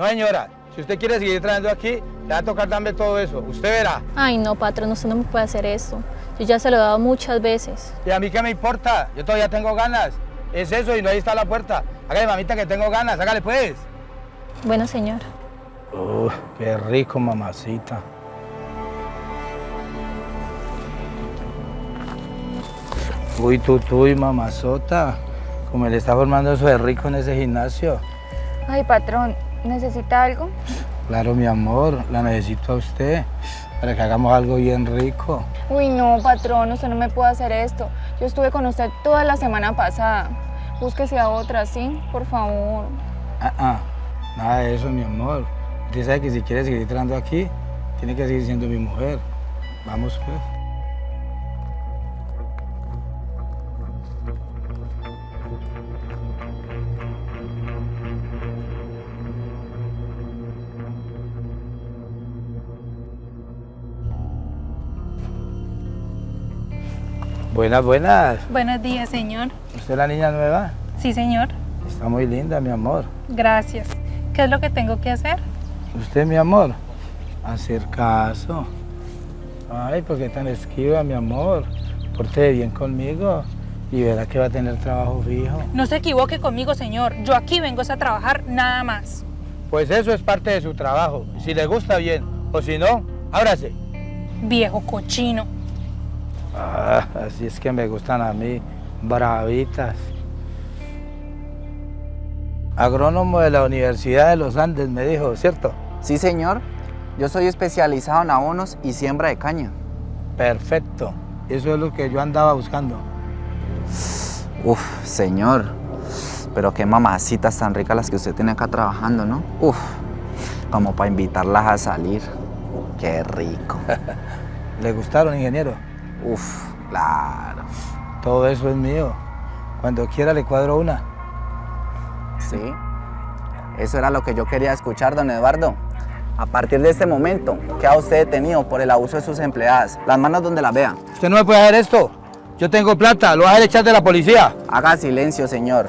No, señora, si usted quiere seguir trabajando aquí, le va a tocar darme todo eso. Usted verá. Ay, no, patrón, usted no me puede hacer eso. Yo ya se lo he dado muchas veces. ¿Y a mí qué me importa? Yo todavía tengo ganas. Es eso y no ahí está la puerta. Hágale, mamita, que tengo ganas. Hágale, pues. Bueno, señor. Uy, qué rico, mamacita. Uy, tú, tú y mamazota. Como le está formando eso de rico en ese gimnasio. Ay, patrón, ¿necesita algo? Claro, mi amor, la necesito a usted para que hagamos algo bien rico. Uy, no, patrón, usted no me puede hacer esto. Yo estuve con usted toda la semana pasada. Búsquese a otra, ¿sí? Por favor. Ah, ah, nada de eso, mi amor. Usted sabe que si quiere seguir entrando aquí, tiene que seguir siendo mi mujer. Vamos, pues. Buenas, buenas. Buenos días, señor. ¿Usted es la niña nueva? Sí, señor. Está muy linda, mi amor. Gracias. ¿Qué es lo que tengo que hacer? Usted, mi amor, hacer caso. Ay, ¿por qué tan esquiva, mi amor? Porte bien conmigo y verá que va a tener trabajo fijo. No se equivoque conmigo, señor. Yo aquí vengo a trabajar nada más. Pues eso es parte de su trabajo. Si le gusta bien, o si no, ábrase. Viejo cochino. Ah, así es que me gustan a mí, bravitas. Agrónomo de la Universidad de los Andes, me dijo, ¿cierto? Sí, señor. Yo soy especializado en abonos y siembra de caña. Perfecto. Eso es lo que yo andaba buscando. Uf, señor. Pero qué mamacitas tan ricas las que usted tiene acá trabajando, ¿no? Uf, como para invitarlas a salir. Qué rico. ¿Le gustaron, ingeniero? Uf, claro. Todo eso es mío. Cuando quiera le cuadro una. Sí. Eso era lo que yo quería escuchar, don Eduardo. A partir de este momento, queda usted detenido por el abuso de sus empleadas. Las manos donde las vea. Usted no me puede hacer esto. Yo tengo plata, lo va a echar de la policía. Haga silencio, señor.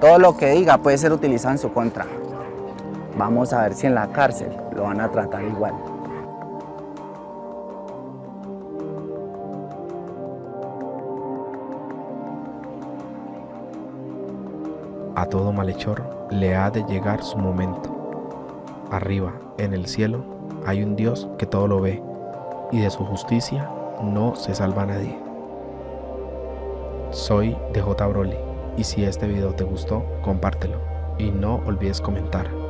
Todo lo que diga puede ser utilizado en su contra. Vamos a ver si en la cárcel lo van a tratar igual. A todo malhechor le ha de llegar su momento. Arriba, en el cielo, hay un Dios que todo lo ve, y de su justicia no se salva nadie. Soy DJ Broly, y si este video te gustó, compártelo, y no olvides comentar.